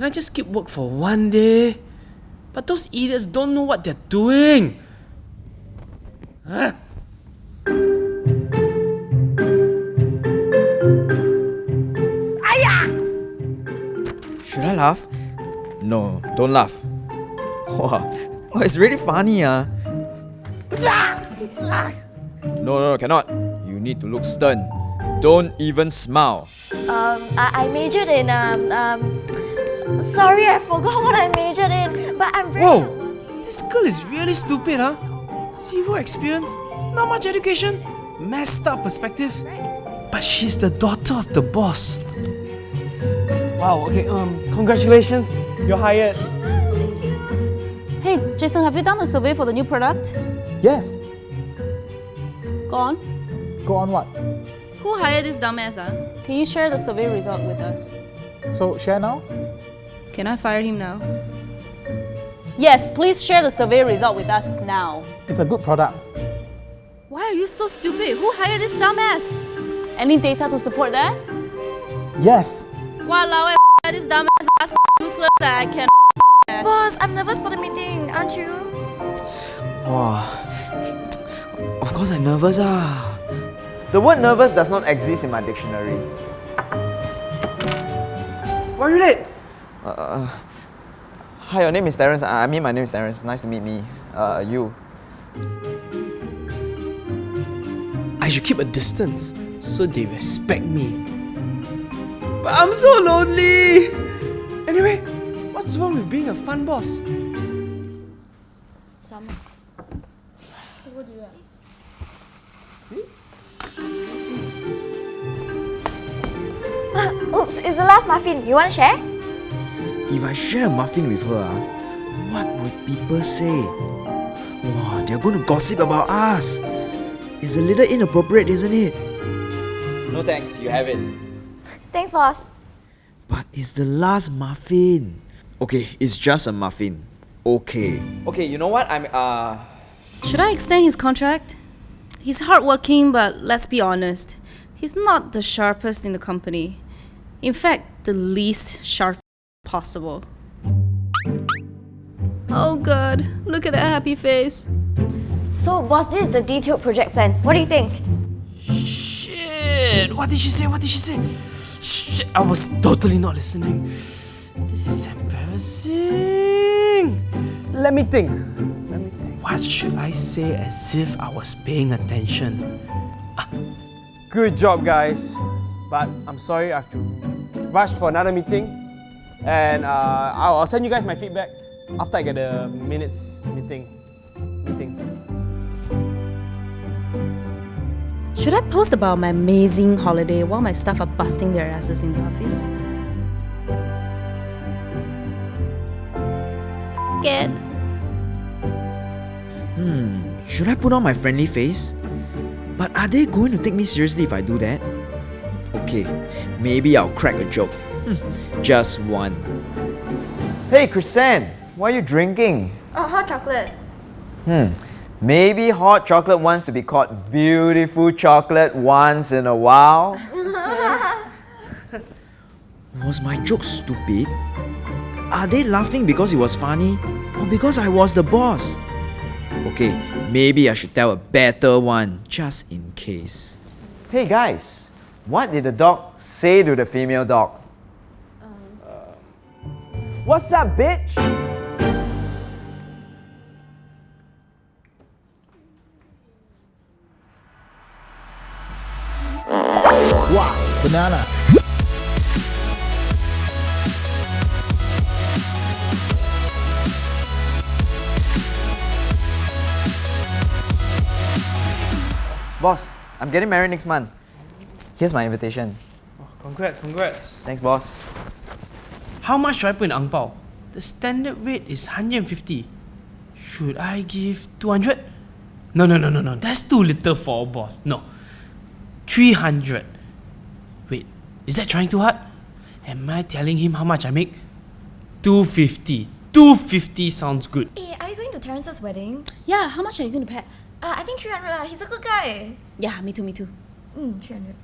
Can I just skip work for one day? But those idiots don't know what they're doing. Huh? Should I laugh? No, don't laugh. Wow, oh, it's really funny, ah. No, no, no, cannot. You need to look stern. Don't even smile. Um, I, I majored in um um. Sorry, I forgot what I majored in, but I'm very. Whoa! This girl is really stupid, huh? Zero experience, not much education, messed up perspective. But she's the daughter of the boss. Wow, okay, um, congratulations. You're hired. Hey, Jason, have you done a survey for the new product? Yes. Go on. Go on what? Who hired this dumbass, ah? Can you share the survey result with us? So share now? Can I fire him now? Yes, please share the survey result with us now. It's a good product. Why are you so stupid? Who hired this dumbass? Any data to support that? Yes. Walao, eh, this dumbass ass useless that I can Boss, I'm nervous for the meeting, aren't you? Wow. Of course I'm nervous, ah. The word nervous does not exist in my dictionary. Why are you late? Uh, hi, your name is Terence. I mean, my name is Terence. Nice to meet me. Uh, you. I should keep a distance so they respect me. But I'm so lonely! Anyway, what's wrong with being a fun boss? Summer. What do you like? Hmm? Uh, oops, it's the last muffin. You want to share? If I share a muffin with her, ah, what would people say? Wow, they're going to gossip about us. It's a little inappropriate, isn't it? No thanks, you have it. Thanks, boss. But it's the last muffin. Okay, it's just a muffin. Okay. Okay, you know what? I'm uh Should I extend his contract? He's hardworking, but let's be honest, he's not the sharpest in the company. In fact, the least sharp possible. Oh god, look at that happy face. So, boss, this is the detailed project plan. What do you think? Shit! What did she say? What did she say? Shit, I was totally not listening. This is embarrassing. Let me think. Let me think. What should I say as if I was paying attention? Ah. Good job, guys. But I'm sorry I have to rush for another meeting. And uh, I'll I'll send you guys my feedback after I get the minutes meeting. Meeting. Should I post about my amazing holiday while my staff are busting their asses in the office? Get. Hmm, should I put on my friendly face? But are they going to take me seriously if I do that? Okay, maybe I'll crack a joke. Just one. Hey Chrisanne, why are you drinking? Oh, hot chocolate. Hmm. Maybe hot chocolate wants to be called beautiful chocolate once in a while. Was my joke stupid? Are they laughing because it was funny? Or because I was the boss? Okay, maybe I should tell a better one, just in case. Hey guys, what did the dog say to the female dog? What's up, bitch? Wow, banana. Boss, I'm getting married next month. Here's my invitation. Oh, congrats, congrats. Thanks, boss. How much should I put in ang pao? The standard rate is 150. Should I give 200? No, no, no, no, no. That's too little for a boss. No. 300. Wait, is that trying too hard? Am I telling him how much I make? 250. 250 sounds good. Hey, are you going to Terence's wedding? Yeah, how much are you going to pay? Uh, I think 300 lah. He's a good guy. Yeah, me too, me too. Mm, 300.